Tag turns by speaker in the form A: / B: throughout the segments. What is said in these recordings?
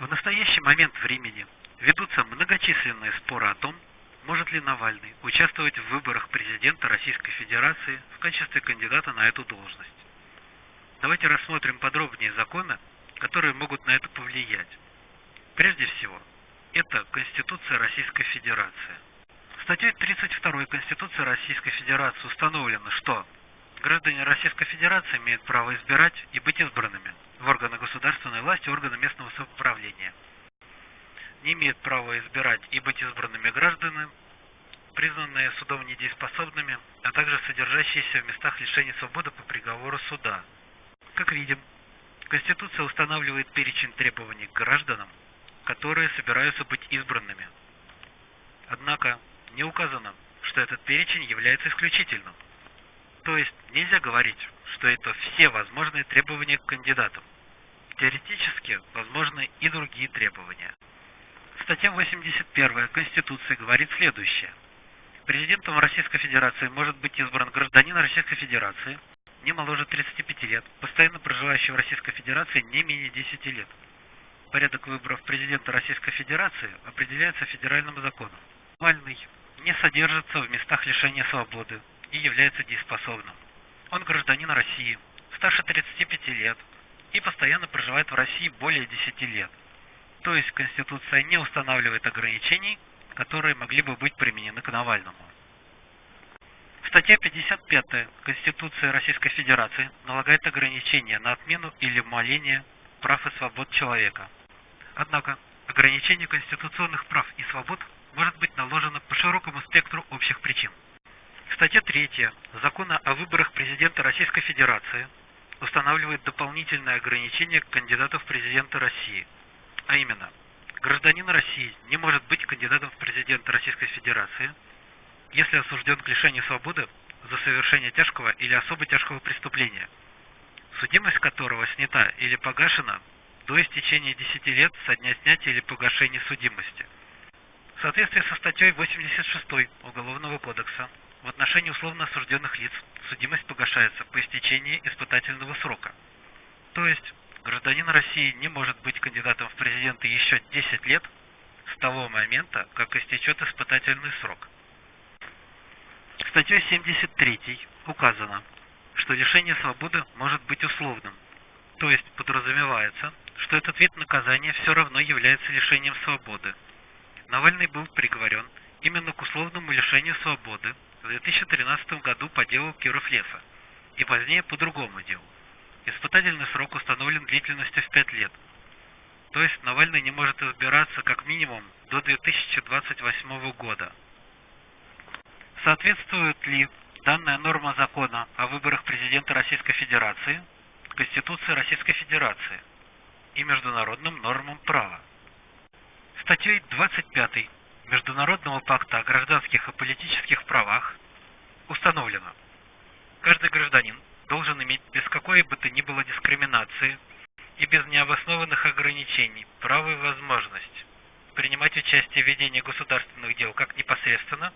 A: В настоящий момент времени ведутся многочисленные споры о том, может ли Навальный участвовать в выборах президента Российской Федерации в качестве кандидата на эту должность. Давайте рассмотрим подробнее законы, которые могут на это повлиять. Прежде всего, это Конституция Российской Федерации. Статьей 32 Конституции Российской Федерации установлено, что граждане Российской Федерации имеют право избирать и быть избранными в органы государственной власти, органы местного самоуправления. Не имеют права избирать и быть избранными граждане, признанные судом недееспособными, а также содержащиеся в местах лишения свободы по приговору суда. Как видим, Конституция устанавливает перечень требований к гражданам, которые собираются быть избранными. Однако не указано, что этот перечень является исключительным. То есть нельзя говорить, что это все возможные требования к кандидатам. Теоретически возможны и другие требования. Статья 81 Конституции говорит следующее. Президентом Российской Федерации может быть избран гражданин Российской Федерации, не моложе 35 лет, постоянно проживающий в Российской Федерации не менее 10 лет. Порядок выборов президента Российской Федерации определяется федеральным законом. Навальный не содержится в местах лишения свободы и является дееспособным. Он гражданин России, старше 35 лет и постоянно проживает в России более 10 лет. То есть Конституция не устанавливает ограничений, которые могли бы быть применены к Навальному. Статья 55 Конституции Российской Федерации налагает ограничения на отмену или моление прав и свобод человека. Однако, ограничение конституционных прав и свобод может быть наложено по широкому спектру общих причин. Статья 3 Закона о выборах президента Российской Федерации устанавливает дополнительные ограничения кандидатов в президенты России, а именно, гражданин России не может быть кандидатом в президенты Российской Федерации, если осужден к лишению свободы за совершение тяжкого или особо тяжкого преступления, судимость которого снята или погашена до истечения 10 лет со дня снятия или погашения судимости – в соответствии со статьей 86 Уголовного кодекса в отношении условно осужденных лиц судимость погашается по истечении испытательного срока. То есть гражданин России не может быть кандидатом в президенты еще 10 лет с того момента, как истечет испытательный срок. Статьей 73 указано, что лишение свободы может быть условным, то есть подразумевается, что этот вид наказания все равно является лишением свободы, Навальный был приговорен именно к условному лишению свободы в 2013 году по делу Киров-Леса и позднее по другому делу. Испытательный срок установлен длительностью в 5 лет. То есть Навальный не может избираться как минимум до 2028 года. Соответствует ли данная норма закона о выборах президента Российской Федерации Конституции Российской Федерации и международным нормам права? Статьей 25 Международного пакта о гражданских и политических правах установлено, каждый гражданин должен иметь без какой бы то ни было дискриминации и без необоснованных ограничений право и возможность принимать участие в ведении государственных дел как непосредственно,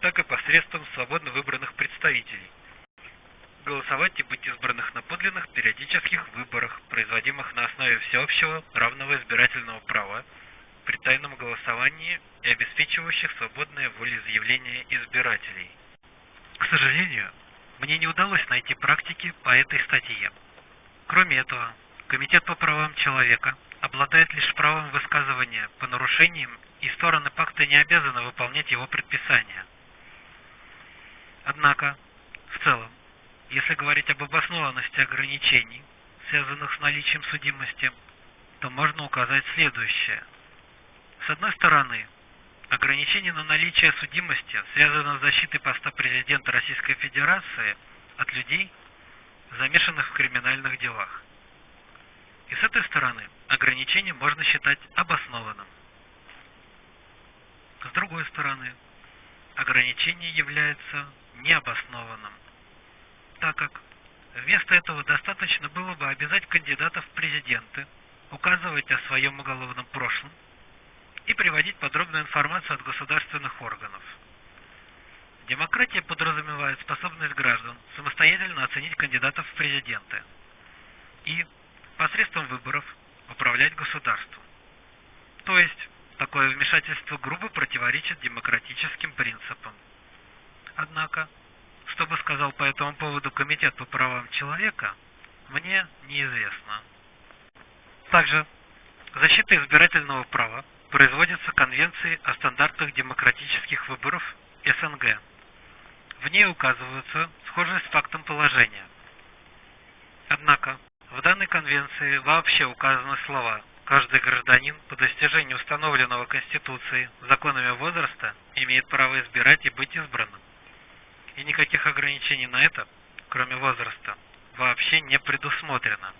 A: так и посредством свободно выбранных представителей, голосовать и быть избранных на подлинных периодических выборах, производимых на основе всеобщего равного избирательного права, при тайном голосовании и обеспечивающих свободное волеизъявление избирателей. К сожалению, мне не удалось найти практики по этой статье. Кроме этого, Комитет по правам человека обладает лишь правом высказывания по нарушениям, и стороны пакта не обязаны выполнять его предписания. Однако, в целом, если говорить об обоснованности ограничений, связанных с наличием судимости, то можно указать следующее – с одной стороны, ограничение на наличие судимости связано с защитой поста президента Российской Федерации от людей, замешанных в криминальных делах. И с этой стороны, ограничение можно считать обоснованным. С другой стороны, ограничение является необоснованным, так как вместо этого достаточно было бы обязать кандидатов в президенты указывать о своем уголовном прошлом, и приводить подробную информацию от государственных органов. Демократия подразумевает способность граждан самостоятельно оценить кандидатов в президенты и посредством выборов управлять государством. То есть, такое вмешательство грубо противоречит демократическим принципам. Однако, что бы сказал по этому поводу Комитет по правам человека, мне неизвестно. Также защита избирательного права производится Конвенцией о стандартах демократических выборов СНГ. В ней указываются схожие с фактом положения. Однако, в данной конвенции вообще указаны слова «каждый гражданин по достижению установленного Конституцией законами возраста имеет право избирать и быть избранным». И никаких ограничений на это, кроме возраста, вообще не предусмотрено.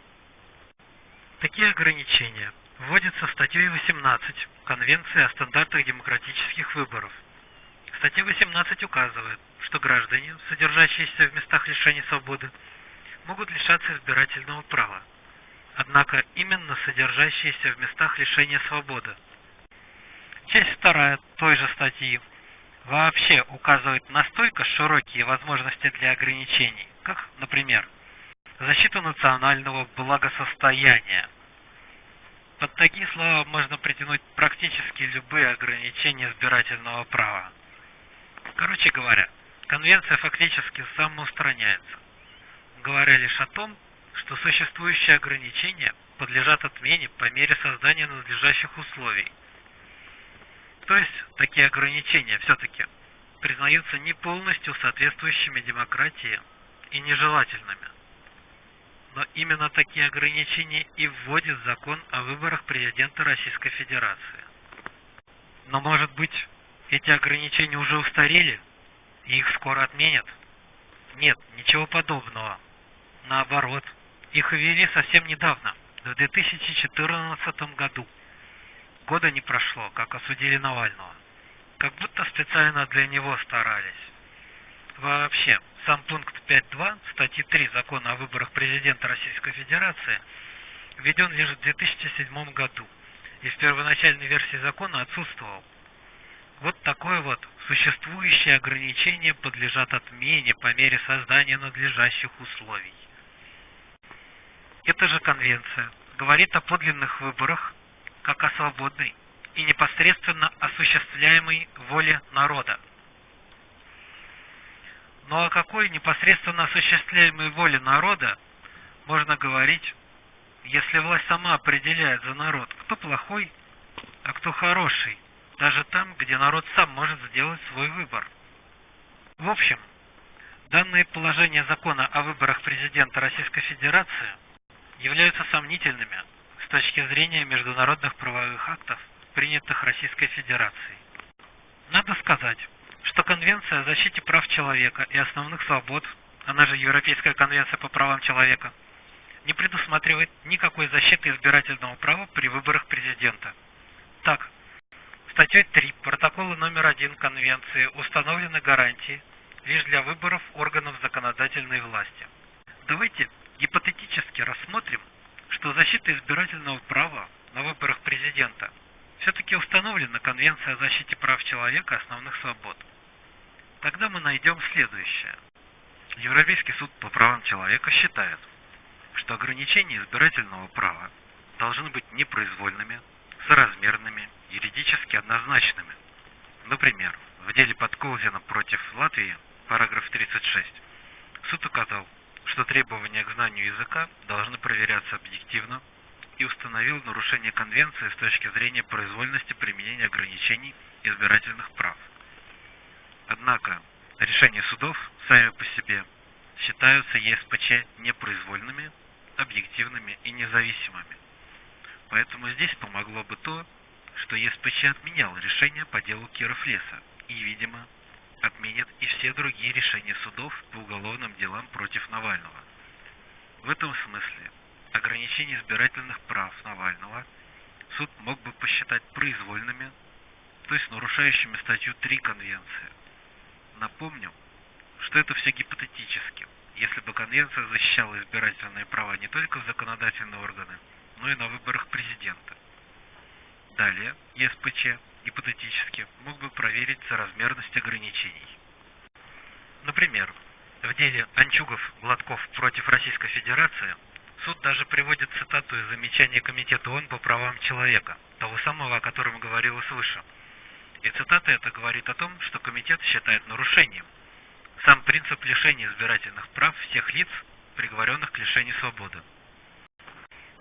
A: Такие ограничения вводятся в статье 18 Конвенции о стандартах демократических выборов. Статья 18 указывает, что граждане, содержащиеся в местах лишения свободы, могут лишаться избирательного права. Однако именно содержащиеся в местах лишения свободы. Часть вторая той же статьи вообще указывает настолько широкие возможности для ограничений, как, например, защита национального благосостояния. Под такие слова можно притянуть практически любые ограничения избирательного права. Короче говоря, конвенция фактически самоустраняется, говоря лишь о том, что существующие ограничения подлежат отмене по мере создания надлежащих условий. То есть такие ограничения все-таки признаются не полностью соответствующими демократии и нежелательными. Но именно такие ограничения и вводит закон о выборах президента Российской Федерации. Но может быть, эти ограничения уже устарели, и их скоро отменят? Нет, ничего подобного. Наоборот, их ввели совсем недавно, в 2014 году. Года не прошло, как осудили Навального. Как будто специально для него старались. Вообще, сам пункт 5.2 статьи 3 Закона о выборах президента Российской Федерации введен лишь в 2007 году и в первоначальной версии закона отсутствовал. Вот такое вот существующее ограничение подлежат отмене по мере создания надлежащих условий. Эта же конвенция говорит о подлинных выборах как о свободной и непосредственно осуществляемой воле народа. Но о какой непосредственно осуществляемой воле народа можно говорить, если власть сама определяет за народ, кто плохой, а кто хороший, даже там, где народ сам может сделать свой выбор. В общем, данные положения закона о выборах президента Российской Федерации являются сомнительными с точки зрения международных правовых актов, принятых Российской Федерацией. Надо сказать, что Конвенция о защите прав человека и основных свобод, она же Европейская конвенция по правам человека, не предусматривает никакой защиты избирательного права при выборах президента. Так, статьей 3 протокола номер 1 Конвенции установлены гарантии лишь для выборов органов законодательной власти. Давайте гипотетически рассмотрим, что защита избирательного права на выборах президента все-таки установлена Конвенцией о защите прав человека и основных свобод тогда мы найдем следующее. Европейский суд по правам человека считает, что ограничения избирательного права должны быть непроизвольными, соразмерными, юридически однозначными. Например, в деле Подколзина против Латвии, параграф 36, суд указал, что требования к знанию языка должны проверяться объективно и установил нарушение конвенции с точки зрения произвольности применения ограничений избирательных прав. Однако решения судов сами по себе считаются ЕСПЧ непроизвольными, объективными и независимыми. Поэтому здесь помогло бы то, что ЕСПЧ отменял решение по делу Киров-Леса и, видимо, отменит и все другие решения судов по уголовным делам против Навального. В этом смысле ограничение избирательных прав Навального суд мог бы посчитать произвольными, то есть нарушающими статью 3 Конвенции. Напомню, что это все гипотетически, если бы конвенция защищала избирательные права не только в законодательные органы, но и на выборах президента. Далее, ЕСПЧ гипотетически мог бы проверить соразмерность ограничений. Например, в деле Анчугов-Гладков против Российской Федерации Суд даже приводит цитату из замечания Комитета ООН по правам человека, того самого, о котором говорилось выше. И цитата эта говорит о том, что комитет считает нарушением сам принцип лишения избирательных прав всех лиц, приговоренных к лишению свободы.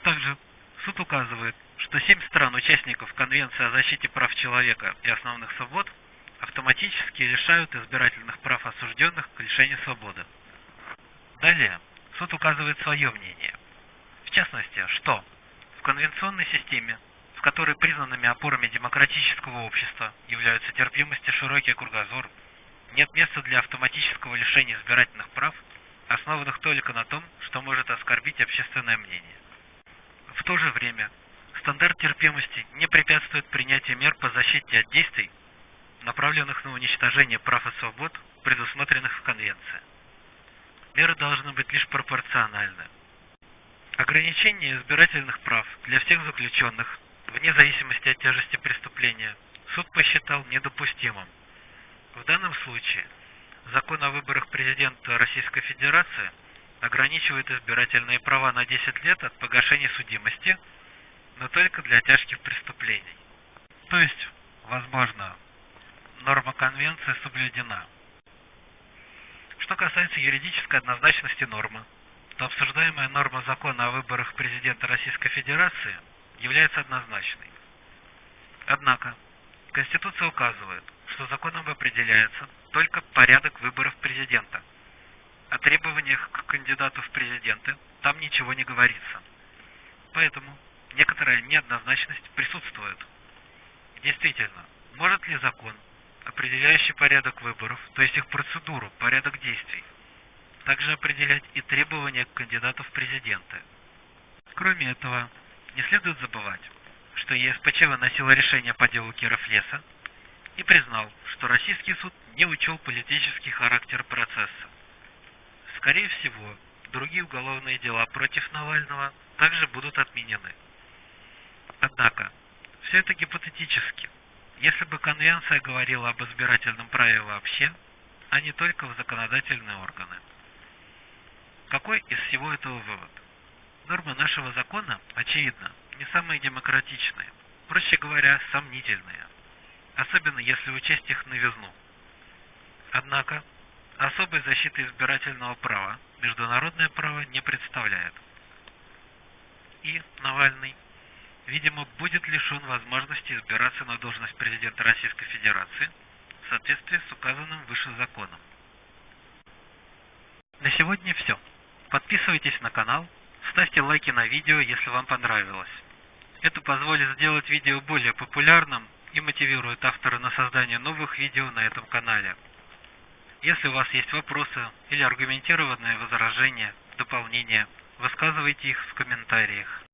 A: Также суд указывает, что семь стран-участников Конвенции о защите прав человека и основных свобод автоматически лишают избирательных прав осужденных к лишению свободы. Далее, суд указывает свое мнение. В частности, что в конвенционной системе, которой признанными опорами демократического общества являются терпимость и широкий кругозор, нет места для автоматического лишения избирательных прав, основанных только на том, что может оскорбить общественное мнение. В то же время, стандарт терпимости не препятствует принятию мер по защите от действий, направленных на уничтожение прав и свобод, предусмотренных в Конвенции. Меры должны быть лишь пропорциональны. Ограничение избирательных прав для всех заключенных, вне зависимости от тяжести преступления, суд посчитал недопустимым. В данном случае закон о выборах президента Российской Федерации ограничивает избирательные права на 10 лет от погашения судимости, но только для тяжких преступлений. То есть, возможно, норма конвенции соблюдена. Что касается юридической однозначности нормы, то обсуждаемая норма закона о выборах президента Российской Федерации является однозначной. Однако, Конституция указывает, что законом определяется только порядок выборов президента. О требованиях к кандидату в президенты там ничего не говорится. Поэтому некоторая неоднозначность присутствует. Действительно, может ли закон, определяющий порядок выборов, то есть их процедуру, порядок действий, также определять и требования к кандидату в президенты? Кроме этого, не следует забывать, что ЕСПЧ выносило решение по делу Киров Леса и признал, что российский суд не учел политический характер процесса. Скорее всего, другие уголовные дела против Навального также будут отменены. Однако, все это гипотетически. Если бы конвенция говорила об избирательном праве вообще, а не только в законодательные органы. Какой из всего этого вывод? Нормы нашего закона, очевидно, не самые демократичные, проще говоря, сомнительные особенно если учесть их новизну. Однако, особой защиты избирательного права международное право не представляет. И Навальный, видимо, будет лишен возможности избираться на должность президента Российской Федерации в соответствии с указанным выше законом. На сегодня все. Подписывайтесь на канал, ставьте лайки на видео, если вам понравилось. Это позволит сделать видео более популярным и мотивирует автора на создание новых видео на этом канале. Если у вас есть вопросы или аргументированные возражения, дополнения, высказывайте их в комментариях.